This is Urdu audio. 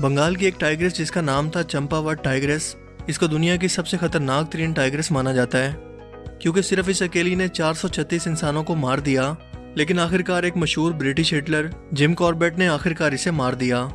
بنگال کی ایک ٹائگریس جس کا نام تھا چمپا وٹ ٹائیگرس اس کو دنیا کی سب سے خطرناک ترین ٹائگریس مانا جاتا ہے۔ کیونکہ صرف اس اکیلی نے چار سو چھتیس انسانوں کو مار دیا، لیکن آخرکار ایک مشہور برٹش ہٹلر جم کاربیٹ نے آخرکار اسے مار دیا۔